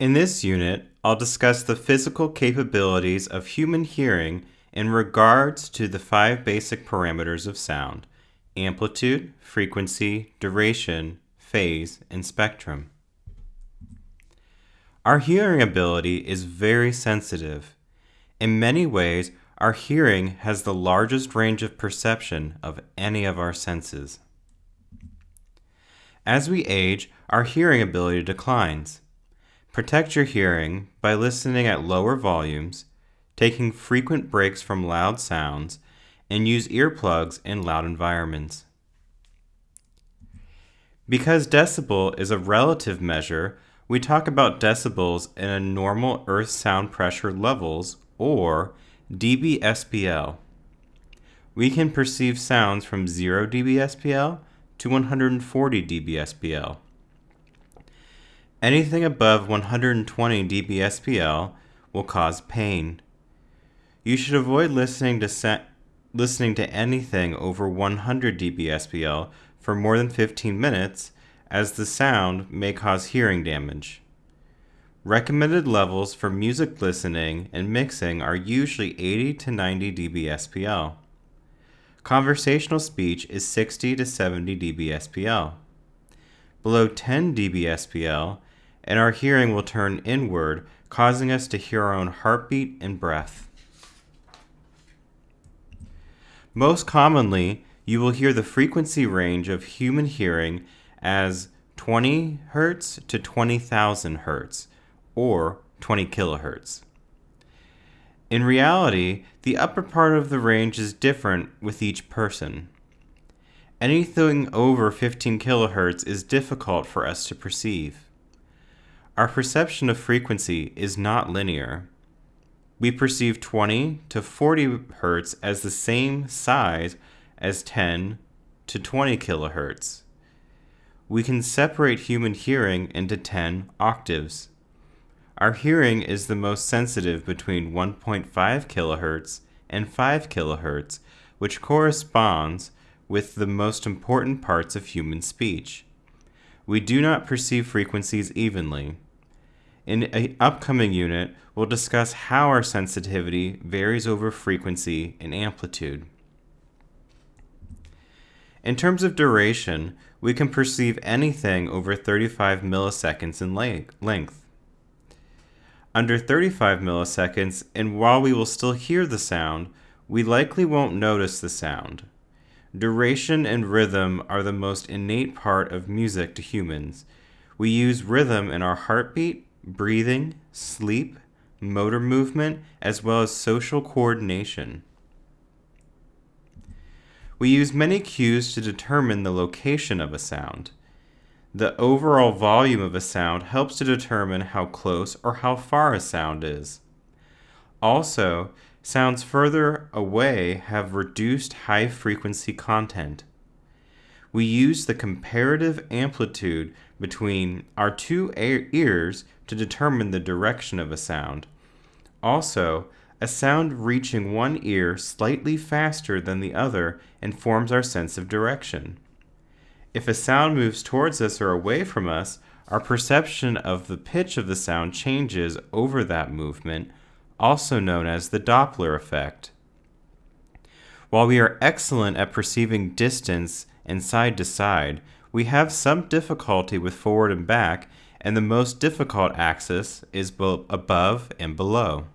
In this unit, I'll discuss the physical capabilities of human hearing in regards to the five basic parameters of sound amplitude, frequency, duration, phase, and spectrum. Our hearing ability is very sensitive. In many ways, our hearing has the largest range of perception of any of our senses. As we age, our hearing ability declines. Protect your hearing by listening at lower volumes, taking frequent breaks from loud sounds, and use earplugs in loud environments. Because decibel is a relative measure, we talk about decibels in a normal earth sound pressure levels or dBSPL. We can perceive sounds from 0 dBSPL to 140 dBSPL. Anything above 120 dBSPL will cause pain. You should avoid listening to listening to anything over 100 dBSPL for more than 15 minutes as the sound may cause hearing damage. Recommended levels for music listening and mixing are usually 80 to 90 dBSPL. Conversational speech is 60 to 70 dBSPL. Below 10 dBSPL, and our hearing will turn inward, causing us to hear our own heartbeat and breath. Most commonly, you will hear the frequency range of human hearing as 20 Hz to 20,000 Hz, or 20 kilohertz. In reality, the upper part of the range is different with each person. Anything over 15 kilohertz is difficult for us to perceive. Our perception of frequency is not linear we perceive 20 to 40 hertz as the same size as 10 to 20 kilohertz. We can separate human hearing into 10 octaves. Our hearing is the most sensitive between 1.5 kilohertz and 5 kilohertz, which corresponds with the most important parts of human speech. We do not perceive frequencies evenly. In an upcoming unit, we'll discuss how our sensitivity varies over frequency and amplitude. In terms of duration, we can perceive anything over 35 milliseconds in length. Under 35 milliseconds, and while we will still hear the sound, we likely won't notice the sound. Duration and rhythm are the most innate part of music to humans. We use rhythm in our heartbeat, breathing, sleep, motor movement, as well as social coordination. We use many cues to determine the location of a sound. The overall volume of a sound helps to determine how close or how far a sound is. Also, sounds further away have reduced high frequency content. We use the comparative amplitude between our two ears to determine the direction of a sound. Also, a sound reaching one ear slightly faster than the other informs our sense of direction. If a sound moves towards us or away from us, our perception of the pitch of the sound changes over that movement, also known as the Doppler effect. While we are excellent at perceiving distance and side to side, we have some difficulty with forward and back and the most difficult axis is both above and below.